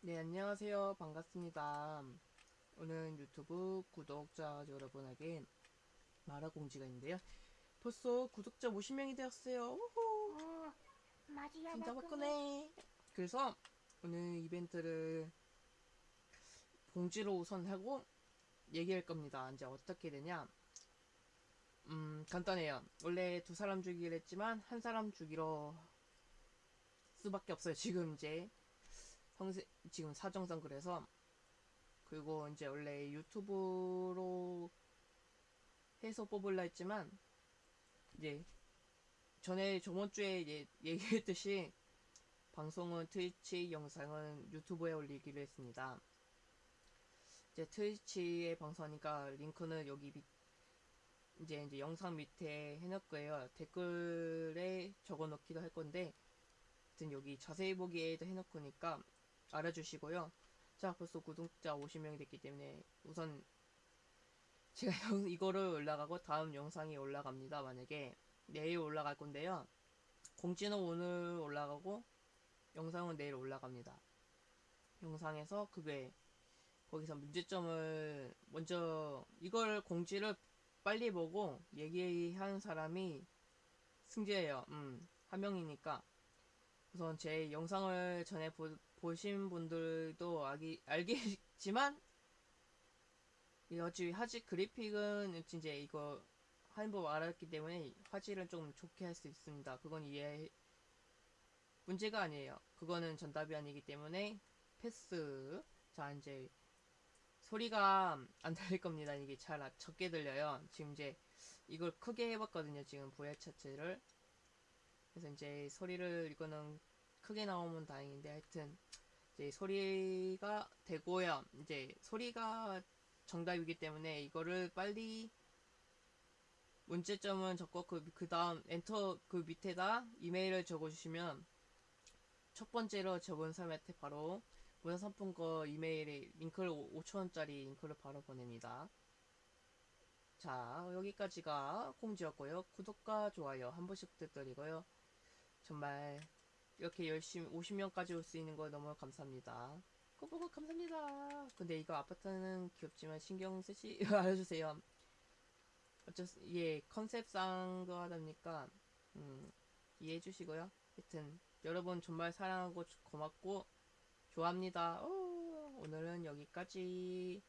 네, 안녕하세요. 반갑습니다. 오늘 유튜브 구독자 여러분에게 마라 공지가 있는데요. 벌써 구독자 50명이 되었어요. 우후! 어, 맞이야, 진짜 나 바꾸네. 그래서 오늘 이벤트를 공지로 우선 하고 얘기할 겁니다. 이제 어떻게 되냐? 음, 간단해요. 원래 두 사람 주기로 했지만 한 사람 주기로 수밖에 없어요. 지금 이제 형세, 지금 사정상 그래서 그리고 이제 원래 유튜브로 해서 뽑을라 했지만 이제 전에 저번 주에 예, 얘기했듯이 방송은 트위치, 영상은 유튜브에 올리기로 했습니다. 이제 트위치에 방송하니까 링크는 여기 밑, 이제 이제 영상 밑에 해놓을 거예요. 댓글에 적어 놓기도 할 건데, 하여튼 여기 자세히 보기에도 해놓고니까 알아주시고요. 자, 벌써 구독자 50명이 됐기 때문에 우선 제가 영- 이거를 올라가고 다음 영상이 올라갑니다. 만약에 내일 올라갈 건데요. 공지는 오늘 올라가고 영상은 내일 올라갑니다. 영상에서 그게 거기서 문제점을 먼저 이걸 공지를 빨리 보고 얘기한 사람이 승자예요. 음, 한 명이니까 우선 제 영상을 전에 보, 보신 분들도 알기, 알겠지만 이거지 하지 그래픽은 이제 이거 하는 법 알았기 때문에 화질을 좀 좋게 할 수 있습니다. 그건 이해 문제가 아니에요. 그거는 전답이 아니기 때문에 패스. 자 이제 소리가 안 들릴 겁니다. 이게 잘 아- 적게 들려요. 지금 이제 이걸 크게 해봤거든요. 지금 VR 차트를. 그래서 이제 소리를 이거는 크게 나오면 다행인데 하여튼 이제 소리가 되고요. 이제 소리가 정답이기 때문에 이거를 빨리 문제점은 적고 그, 그 다음 엔터 그 밑에다 이메일을 적어주시면 첫 번째로 적은 사람한테 바로 문화상품권 이메일에 링크를 5천원짜리 링크를 바로 보냅니다. 자, 여기까지가 공지였고요. 구독과 좋아요 한 번씩 부탁드리고요. 정말 이렇게 열심히 50명까지 올 수 있는 거 너무 감사합니다. 꾸꾸꾸 감사합니다. 근데 이거 아파트는 귀엽지만 신경 쓰시 알아주세요. 어쩔 수, 예, 컨셉상도 하다 보니까 음, 이해해 주시고요. 하여튼 여러분 정말 사랑하고 고맙고 좋아합니다. 오, 오늘은 여기까지.